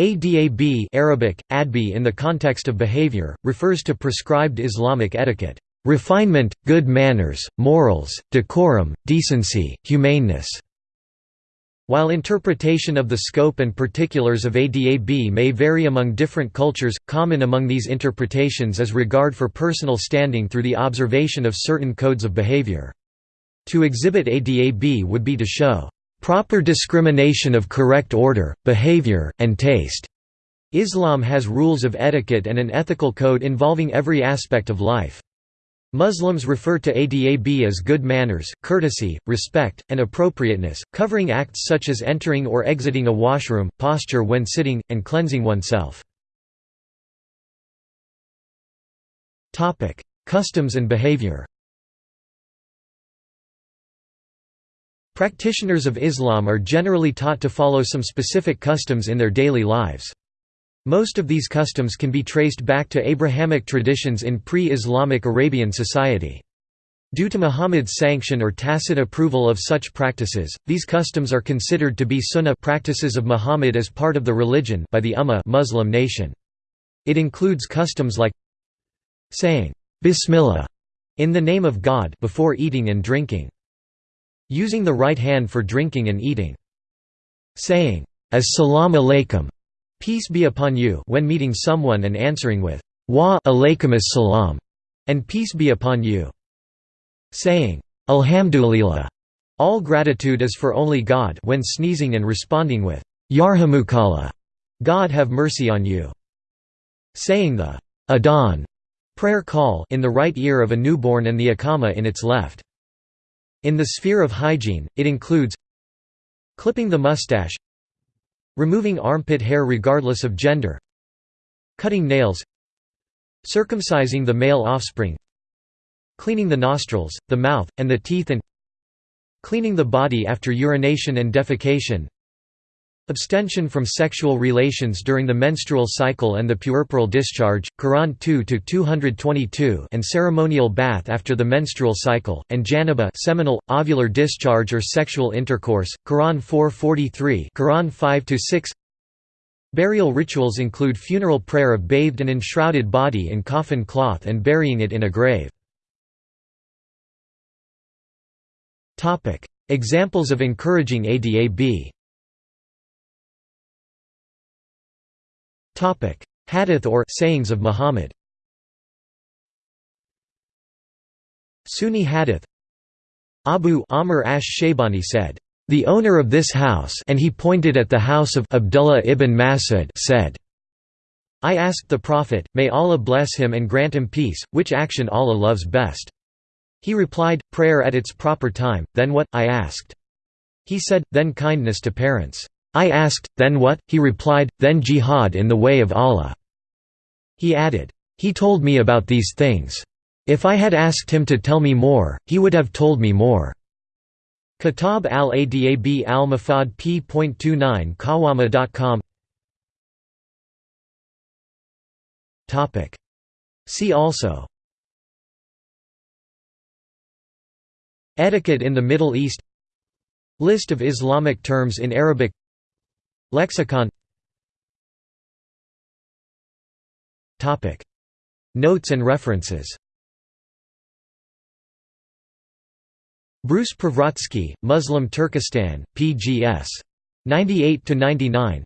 Adab Arabic, adbi in the context of behavior, refers to prescribed Islamic etiquette, "...refinement, good manners, morals, decorum, decency, humaneness." While interpretation of the scope and particulars of ADAB may vary among different cultures, common among these interpretations is regard for personal standing through the observation of certain codes of behavior. To exhibit ADAB would be to show proper discrimination of correct order, behavior, and taste. Islam has rules of etiquette and an ethical code involving every aspect of life. Muslims refer to adab as good manners, courtesy, respect, and appropriateness, covering acts such as entering or exiting a washroom, posture when sitting, and cleansing oneself. Customs and behavior Practitioners of Islam are generally taught to follow some specific customs in their daily lives. Most of these customs can be traced back to Abrahamic traditions in pre-Islamic Arabian society. Due to Muhammad's sanction or tacit approval of such practices, these customs are considered to be sunnah practices of Muhammad as part of the religion by the Ummah Muslim nation. It includes customs like saying, Bismillah, in the name of God before eating and drinking. Using the right hand for drinking and eating. Saying, As-salam alaykum, peace be upon you when meeting someone and answering with, Wa alaykum as-salam, and peace be upon you. Saying, Alhamdulillah, all gratitude is for only God when sneezing and responding with, Yarhamukallah, God have mercy on you. Saying the Adhan prayer call in the right ear of a newborn and the Iqama in its left. In the sphere of hygiene, it includes clipping the mustache removing armpit hair regardless of gender cutting nails circumcising the male offspring cleaning the nostrils, the mouth, and the teeth and cleaning the body after urination and defecation Abstention from sexual relations during the menstrual cycle and the puerperal discharge, Quran 2-222 and ceremonial bath after the menstrual cycle, and janaba seminal, ovular discharge or sexual intercourse, Quran 4:43 Quran 5-6 Burial rituals include funeral prayer of bathed and enshrouded body in coffin cloth and burying it in a grave. Examples of encouraging ADAB Hadith or sayings of Muhammad Sunni Hadith Abu Amr ash-Shaybani said, "The owner of this house and he pointed at the house of Abdullah ibn Mas'ud said, I asked the Prophet, may Allah bless him and grant him peace, which action Allah loves best. He replied, prayer at its proper time, then what, I asked. He said, then kindness to parents. I asked, then what? He replied, then jihad in the way of Allah. He added, He told me about these things. If I had asked him to tell me more, he would have told me more. Kitab al-Adab al-Mufrad p.29 Kawama.com See also Etiquette in the Middle East List of Islamic terms in Arabic Lexicon. Notes and references. Bruce Privratsky, Muslim Turkestan, pgs. 98–99